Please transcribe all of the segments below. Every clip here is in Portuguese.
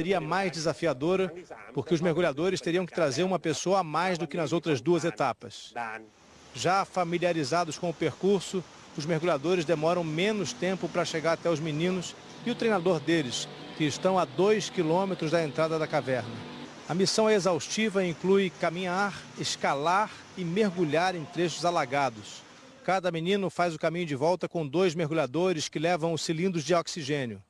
seria mais desafiadora, porque os mergulhadores teriam que trazer uma pessoa a mais do que nas outras duas etapas. Já familiarizados com o percurso, os mergulhadores demoram menos tempo para chegar até os meninos e o treinador deles, que estão a dois quilômetros da entrada da caverna. A missão é exaustiva e inclui caminhar, escalar e mergulhar em trechos alagados. Cada menino faz o caminho de volta com dois mergulhadores que levam os cilindros de oxigênio.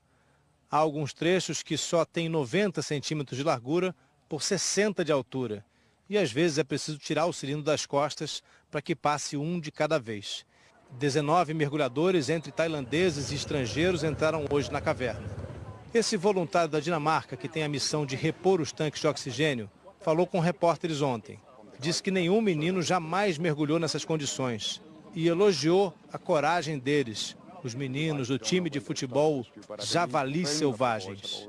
Há alguns trechos que só têm 90 centímetros de largura por 60 de altura. E às vezes é preciso tirar o cilindro das costas para que passe um de cada vez. 19 mergulhadores, entre tailandeses e estrangeiros, entraram hoje na caverna. Esse voluntário da Dinamarca, que tem a missão de repor os tanques de oxigênio, falou com repórteres ontem. Disse que nenhum menino jamais mergulhou nessas condições e elogiou a coragem deles, os meninos do time de futebol Javalis Selvagens.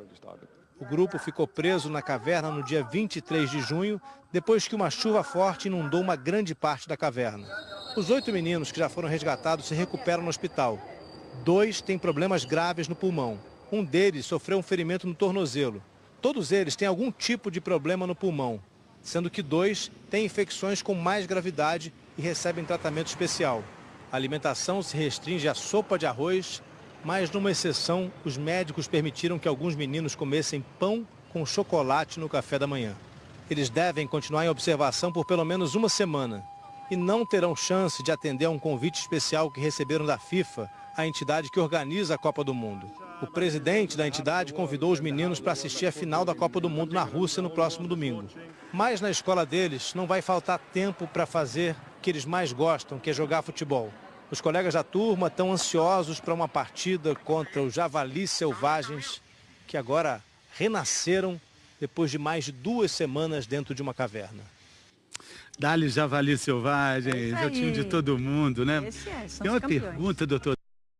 O grupo ficou preso na caverna no dia 23 de junho, depois que uma chuva forte inundou uma grande parte da caverna. Os oito meninos que já foram resgatados se recuperam no hospital. Dois têm problemas graves no pulmão. Um deles sofreu um ferimento no tornozelo. Todos eles têm algum tipo de problema no pulmão, sendo que dois têm infecções com mais gravidade e recebem tratamento especial. A alimentação se restringe à sopa de arroz, mas numa exceção, os médicos permitiram que alguns meninos comessem pão com chocolate no café da manhã. Eles devem continuar em observação por pelo menos uma semana e não terão chance de atender a um convite especial que receberam da FIFA, a entidade que organiza a Copa do Mundo. O presidente da entidade convidou os meninos para assistir a final da Copa do Mundo na Rússia no próximo domingo. Mas na escola deles não vai faltar tempo para fazer que eles mais gostam, que é jogar futebol. Os colegas da turma estão ansiosos para uma partida contra os javalis selvagens que agora renasceram depois de mais de duas semanas dentro de uma caverna. Dá-lhe javali selvagens, é, é o time de todo mundo, né? Esse é, são Tem uma campeões. pergunta, doutor.